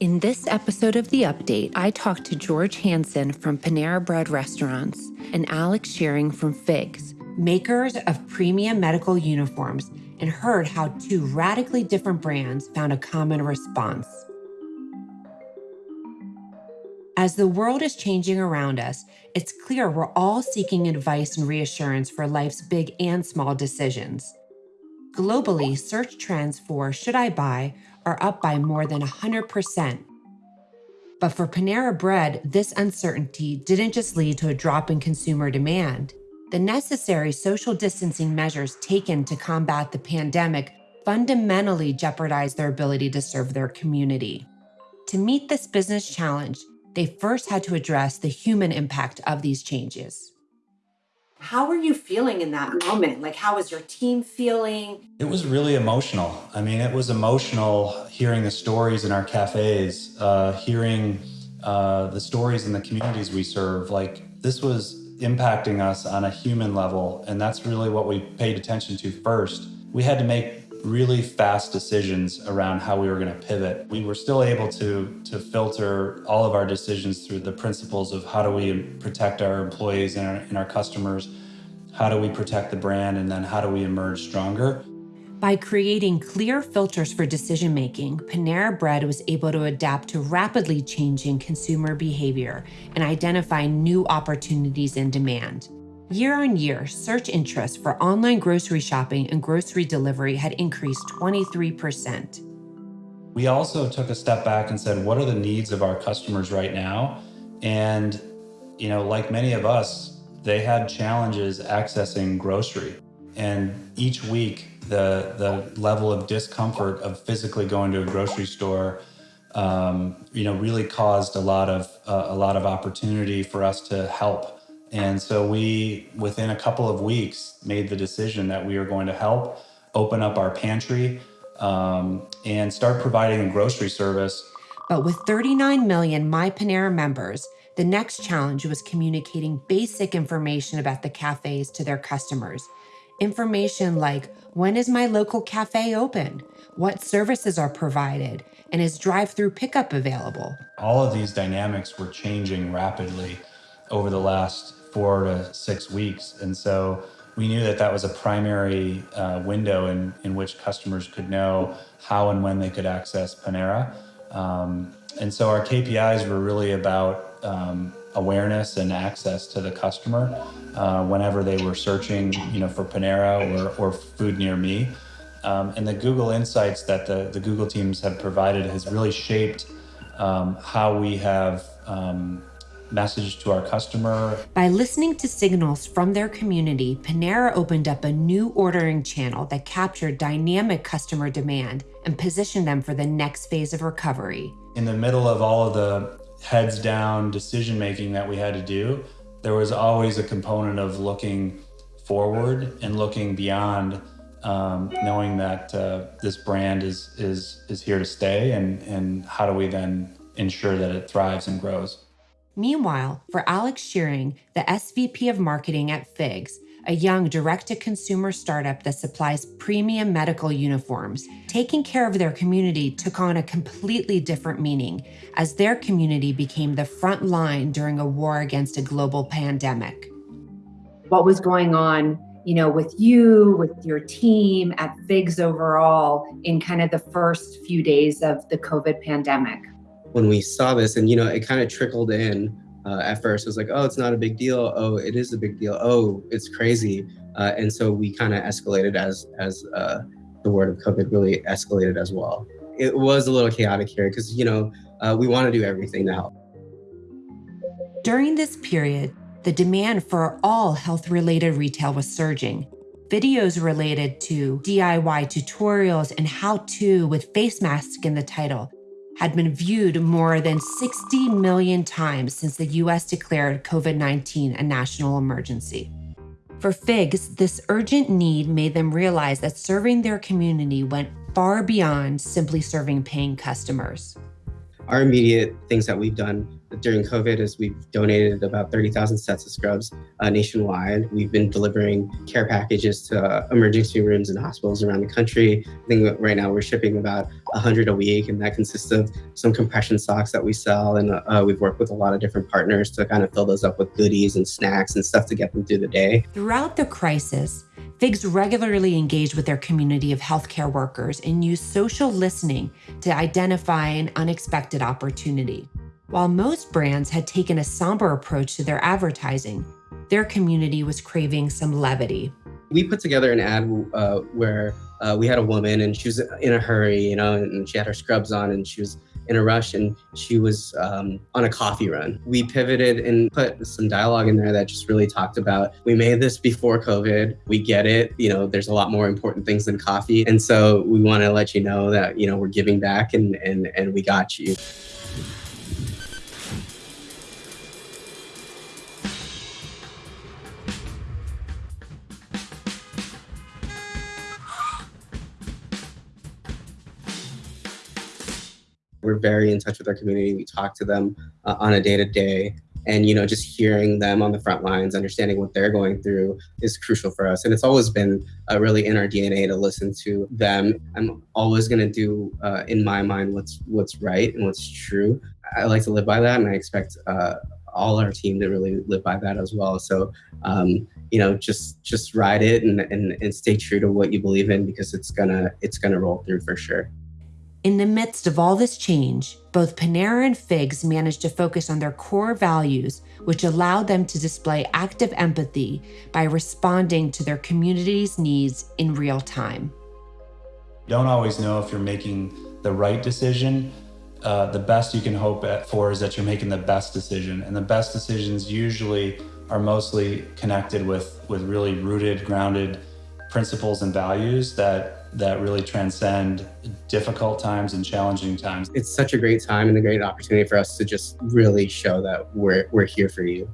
In this episode of The Update, I talked to George Hanson from Panera Bread Restaurants and Alex Shearing from Figs, makers of premium medical uniforms, and heard how two radically different brands found a common response. As the world is changing around us, it's clear we're all seeking advice and reassurance for life's big and small decisions. Globally, search trends for should I buy are up by more than 100%. But for Panera Bread, this uncertainty didn't just lead to a drop in consumer demand. The necessary social distancing measures taken to combat the pandemic fundamentally jeopardized their ability to serve their community. To meet this business challenge, they first had to address the human impact of these changes. How were you feeling in that moment? Like, how was your team feeling? It was really emotional. I mean, it was emotional hearing the stories in our cafes, uh, hearing uh, the stories in the communities we serve. Like, this was impacting us on a human level. And that's really what we paid attention to first. We had to make really fast decisions around how we were going to pivot. We were still able to to filter all of our decisions through the principles of how do we protect our employees and our, and our customers, how do we protect the brand, and then how do we emerge stronger. By creating clear filters for decision making, Panera Bread was able to adapt to rapidly changing consumer behavior and identify new opportunities in demand. Year on year, search interest for online grocery shopping and grocery delivery had increased 23%. We also took a step back and said, what are the needs of our customers right now? And, you know, like many of us, they had challenges accessing grocery. And each week, the, the level of discomfort of physically going to a grocery store um, you know, really caused a lot of uh, a lot of opportunity for us to help and so we, within a couple of weeks, made the decision that we were going to help open up our pantry um, and start providing a grocery service. But with 39 million My Panera members, the next challenge was communicating basic information about the cafes to their customers. Information like when is my local cafe open? What services are provided? And is drive through pickup available? All of these dynamics were changing rapidly over the last four to six weeks. And so we knew that that was a primary uh, window in, in which customers could know how and when they could access Panera. Um, and so our KPIs were really about um, awareness and access to the customer uh, whenever they were searching, you know, for Panera or, or food near me. Um, and the Google Insights that the, the Google teams have provided has really shaped um, how we have um, message to our customer. By listening to signals from their community, Panera opened up a new ordering channel that captured dynamic customer demand and positioned them for the next phase of recovery. In the middle of all of the heads down decision making that we had to do, there was always a component of looking forward and looking beyond um, knowing that uh, this brand is is is here to stay and and how do we then ensure that it thrives and grows Meanwhile, for Alex Shearing, the SVP of marketing at Figs, a young direct to consumer startup that supplies premium medical uniforms, taking care of their community took on a completely different meaning as their community became the front line during a war against a global pandemic. What was going on, you know, with you, with your team at Figs overall in kind of the first few days of the COVID pandemic? When we saw this and you know it kind of trickled in uh, at first. It was like oh it's not a big deal. Oh it is a big deal. Oh it's crazy. Uh, and so we kind of escalated as as uh, the word of covid really escalated as well. It was a little chaotic here because you know uh, we want to do everything to help. During this period the demand for all health related retail was surging. Videos related to diy tutorials and how to with face mask in the title had been viewed more than 60 million times since the US declared COVID 19 a national emergency. For Figs, this urgent need made them realize that serving their community went far beyond simply serving paying customers. Our immediate things that we've done during COVID is we've donated about 30,000 sets of scrubs uh, nationwide. We've been delivering care packages to uh, emergency rooms and hospitals around the country. I think right now we're shipping about 100 a week, and that consists of some compression socks that we sell. And uh, we've worked with a lot of different partners to kind of fill those up with goodies and snacks and stuff to get them through the day. Throughout the crisis, FIGS regularly engaged with their community of healthcare workers and used social listening to identify an unexpected opportunity. While most brands had taken a somber approach to their advertising, their community was craving some levity. We put together an ad uh, where uh, we had a woman and she was in a hurry, you know, and she had her scrubs on and she was in a rush and she was um, on a coffee run. We pivoted and put some dialogue in there that just really talked about we made this before COVID. We get it. You know, there's a lot more important things than coffee. And so we want to let you know that, you know, we're giving back and, and, and we got you. We're very in touch with our community. We talk to them uh, on a day to day. And, you know, just hearing them on the front lines, understanding what they're going through is crucial for us. And it's always been uh, really in our DNA to listen to them. I'm always going to do, uh, in my mind, what's what's right and what's true. I like to live by that. And I expect uh, all our team to really live by that as well. So, um, you know, just just ride it and, and, and stay true to what you believe in because it's gonna it's gonna roll through for sure. In the midst of all this change, both Panera and Figs managed to focus on their core values, which allowed them to display active empathy by responding to their community's needs in real time. Don't always know if you're making the right decision. Uh, the best you can hope for is that you're making the best decision. And the best decisions usually are mostly connected with, with really rooted, grounded principles and values that that really transcend difficult times and challenging times. It's such a great time and a great opportunity for us to just really show that we're, we're here for you.